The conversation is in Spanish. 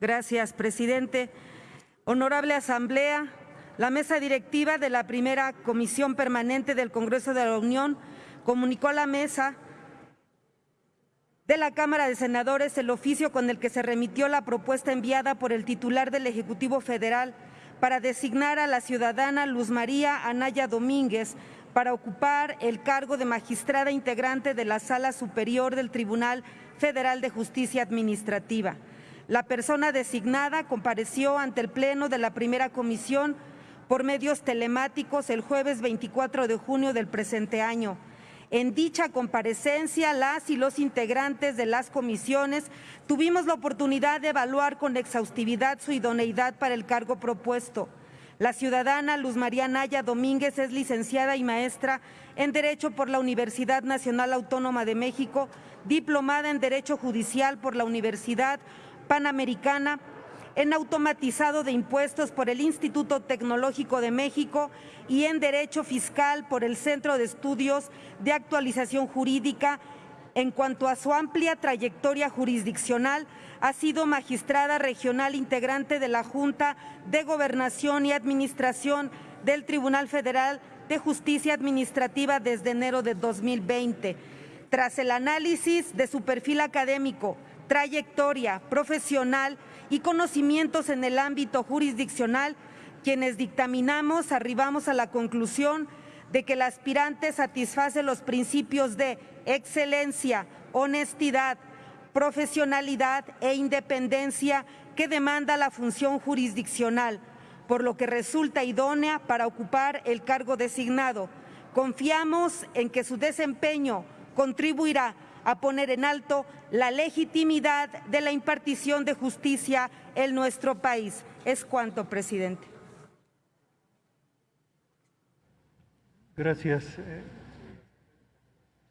Gracias, presidente. Honorable Asamblea, la mesa directiva de la primera Comisión Permanente del Congreso de la Unión comunicó a la mesa de la Cámara de Senadores el oficio con el que se remitió la propuesta enviada por el titular del Ejecutivo Federal para designar a la ciudadana Luz María Anaya Domínguez para ocupar el cargo de magistrada integrante de la Sala Superior del Tribunal Federal de Justicia Administrativa. La persona designada compareció ante el Pleno de la Primera Comisión por medios telemáticos el jueves 24 de junio del presente año. En dicha comparecencia, las y los integrantes de las comisiones tuvimos la oportunidad de evaluar con exhaustividad su idoneidad para el cargo propuesto. La ciudadana Luz María Naya Domínguez es licenciada y maestra en Derecho por la Universidad Nacional Autónoma de México, diplomada en Derecho Judicial por la Universidad Panamericana, en automatizado de impuestos por el Instituto Tecnológico de México y en Derecho Fiscal por el Centro de Estudios de Actualización Jurídica. En cuanto a su amplia trayectoria jurisdiccional, ha sido magistrada regional integrante de la Junta de Gobernación y Administración del Tribunal Federal de Justicia Administrativa desde enero de 2020. Tras el análisis de su perfil académico, trayectoria profesional y conocimientos en el ámbito jurisdiccional, quienes dictaminamos arribamos a la conclusión de que el aspirante satisface los principios de excelencia, honestidad, profesionalidad e independencia que demanda la función jurisdiccional, por lo que resulta idónea para ocupar el cargo designado. Confiamos en que su desempeño contribuirá a poner en alto la legitimidad de la impartición de justicia en nuestro país. Es cuanto, presidente. Gracias.